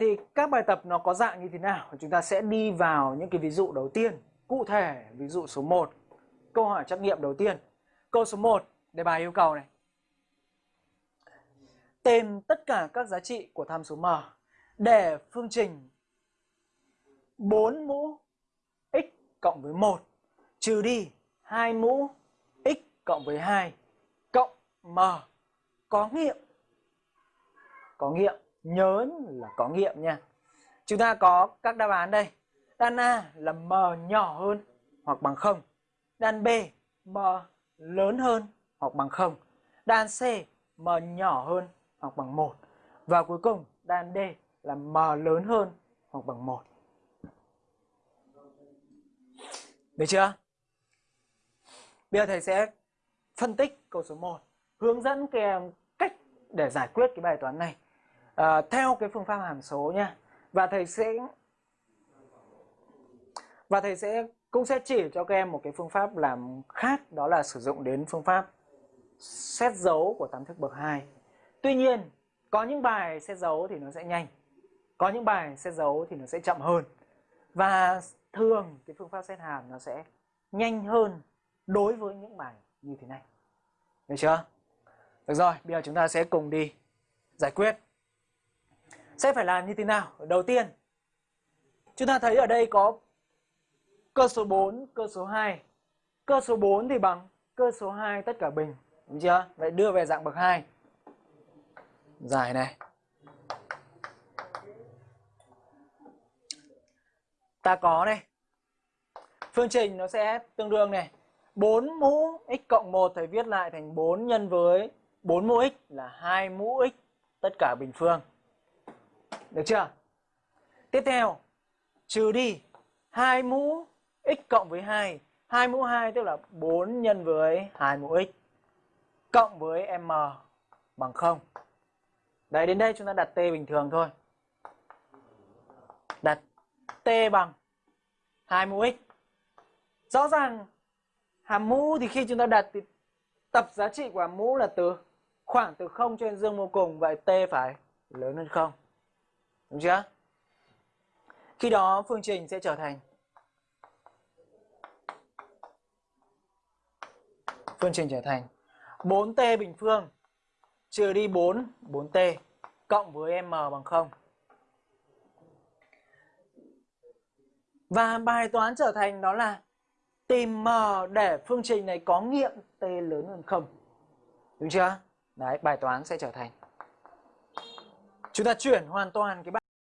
thì các bài tập nó có dạng như thế nào? Chúng ta sẽ đi vào những cái ví dụ đầu tiên. Cụ thể, ví dụ số 1. Câu hỏi trắc nghiệm đầu tiên. Câu số 1, đề bài yêu cầu này. Tìm tất cả các giá trị của tham số m để phương trình 4 mũ x cộng với 1 trừ đi 2 mũ x cộng với 2 cộng m có nghiệm. Có nghiệm, nhớ là có nghiệm nha. Chúng ta có các đáp án đây. Đan A là m nhỏ hơn hoặc bằng không Đan B m lớn hơn hoặc bằng không Đan C m nhỏ hơn hoặc bằng 1. Và cuối cùng đan D là m lớn hơn hoặc bằng 1. Được chưa? Bây giờ thầy sẽ phân tích câu số 1, hướng dẫn các em cách để giải quyết cái bài toán này à, theo cái phương pháp hàm số nha. Và thầy sẽ và thầy sẽ cũng sẽ chỉ cho các em một cái phương pháp làm khác đó là sử dụng đến phương pháp xét dấu của tam thức bậc 2. Tuy nhiên, có những bài xét dấu thì nó sẽ nhanh. Có những bài xét dấu thì nó sẽ chậm hơn. Và thường cái phương pháp xét hàm nó sẽ nhanh hơn đối với những bài như thế này. Được chưa? Được rồi, bây giờ chúng ta sẽ cùng đi giải quyết. Sẽ phải làm như thế nào? Đầu tiên, chúng ta thấy ở đây có cơ số 4, cơ số 2. Cơ số 4 thì bằng cơ số 2 tất cả bình. Đúng chưa? Vậy đưa về dạng bậc 2. Giải này. Ta có này. Phương trình nó sẽ tương đương này. 4 mũ x cộng 1 thầy viết lại thành 4 nhân với 4 mũ x là 2 mũ x tất cả bình phương. Được chưa? Tiếp theo, trừ đi 2 mũ x cộng với 2. 2 mũ 2 tức là 4 nhân với 2 mũ x cộng với m bằng 0. Đấy đến đây chúng ta đặt t bình thường thôi. Đặt t bằng 2 mũ x. Rõ ràng hàm mũ thì khi chúng ta đặt thì tập giá trị của hàm mũ là từ khoảng từ 0 cho đến dương vô cùng vậy t phải lớn hơn 0. Đúng chưa? Khi đó phương trình sẽ trở thành phương trình trở thành 4t bình phương trừ đi 4, 4t cộng với m bằng 0. Và bài toán trở thành đó là tìm m để phương trình này có nghiệm t lớn hơn 0. Đúng chưa? Đấy, bài toán sẽ trở thành. Chúng ta chuyển hoàn toàn cái